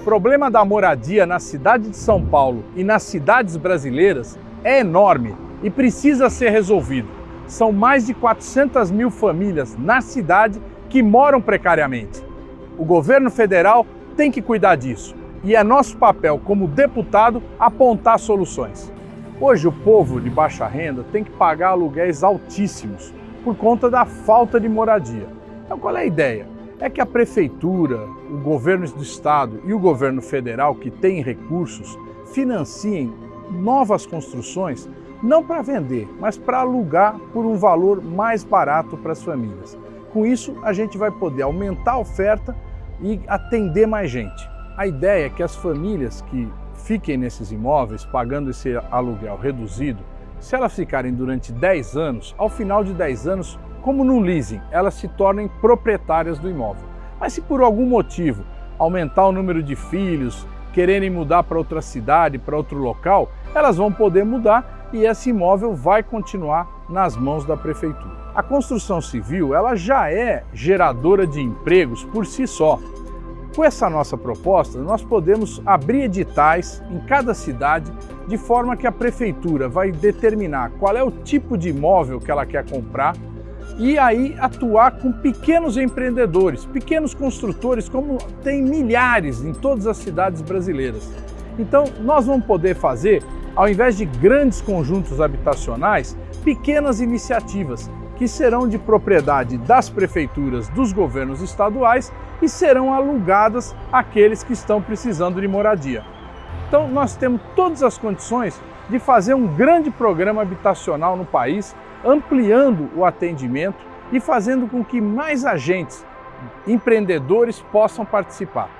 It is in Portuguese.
O problema da moradia na cidade de São Paulo e nas cidades brasileiras é enorme e precisa ser resolvido. São mais de 400 mil famílias na cidade que moram precariamente. O governo federal tem que cuidar disso e é nosso papel como deputado apontar soluções. Hoje o povo de baixa renda tem que pagar aluguéis altíssimos por conta da falta de moradia. Então qual é a ideia? É que a prefeitura, o governo do estado e o governo federal que tem recursos financiem novas construções não para vender, mas para alugar por um valor mais barato para as famílias. Com isso, a gente vai poder aumentar a oferta e atender mais gente. A ideia é que as famílias que fiquem nesses imóveis pagando esse aluguel reduzido, se elas ficarem durante 10 anos, ao final de 10 anos, como no leasing, elas se tornem proprietárias do imóvel. Mas se por algum motivo aumentar o número de filhos, quererem mudar para outra cidade, para outro local, elas vão poder mudar e esse imóvel vai continuar nas mãos da prefeitura. A construção civil ela já é geradora de empregos por si só. Com essa nossa proposta, nós podemos abrir editais em cada cidade de forma que a prefeitura vai determinar qual é o tipo de imóvel que ela quer comprar e aí atuar com pequenos empreendedores, pequenos construtores, como tem milhares em todas as cidades brasileiras. Então, nós vamos poder fazer, ao invés de grandes conjuntos habitacionais, pequenas iniciativas que serão de propriedade das prefeituras dos governos estaduais e serão alugadas àqueles que estão precisando de moradia. Então nós temos todas as condições de fazer um grande programa habitacional no país, ampliando o atendimento e fazendo com que mais agentes, empreendedores possam participar.